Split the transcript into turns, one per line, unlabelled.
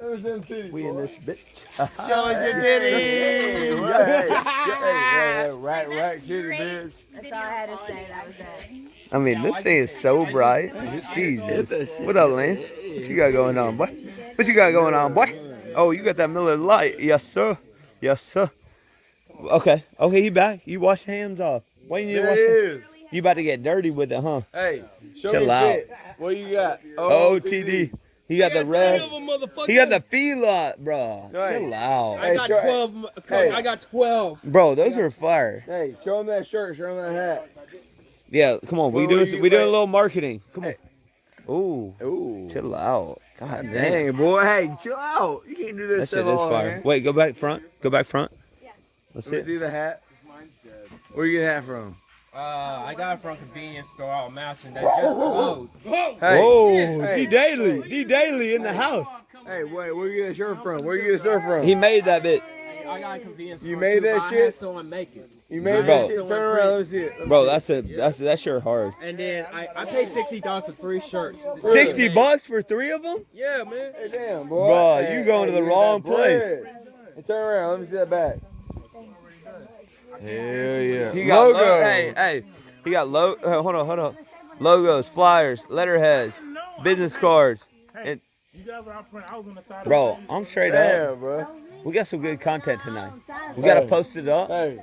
We in this bitch.
Show us your titties.
Yeah, hey, yeah, hey, hey, rack, rack, titty, bitch.
That's all I had to say. That was it.
I mean, this thing is so bright. Jesus. What up, Lynn? What you got going on, boy? What you got going on, boy? Oh, you got that Miller Lite. Yes, sir. Yes, sir. Okay. Okay, you back. You wash your hands off. Why you need to wash
it
your
is.
You about to get dirty with it, huh?
Hey, show
Chill
me
out.
shit. What you got?
OTD. He got the red. He got the feelot, bro.
Right.
Chill out.
I got
show-
12.
hey.
I got 12.
Bro, those are fire.
Hey, show him that shirt. Show him that hat.
Yeah, come on. We
What
doing
you
we doing a little marketing. Come on. Ooh,
Ooh.
chill out. God dang.
Dang, boy. Hey, chill out. You can't do this
That shit
stuff
is
all
fire.
man.
Wait, go back front. Go back front. Yeah. Let's
Let
see
me
it.
see the hat. Where you get the hat from?
Uh, I got it from a convenience store out Mountain that just closed.
Hey,
Whoa,
Hey.
D Daily, D Daily in the house.
hey, wait. Where you get the shirt from? Where you get the shirt from?
He made that bit,
I got a convenience
You made
too,
that
but I
shit?
had someone make it.
You made
Bro.
that shit. Turn around. Let me see it. Let me
bro.
see it.
That's a that's that shirt hard.
And then I, I paid sixty dollars for three shirts.
Sixty bucks for three of them?
Yeah, man.
Hey, damn, boy.
Bro,
Hey,
you going to the wrong place.
Hey, turn around. Let me see that back. Hell yeah.
He got
Logo.
lo- hey, hey. He got lo. Uh, hold on, hold on. Logos, flyers, letterheads, business cards. And
You guys were out front. I was on the side.
bro, I'm straight up.
Damn, bro.
We got some good content tonight. We gotta post it up.
Hey,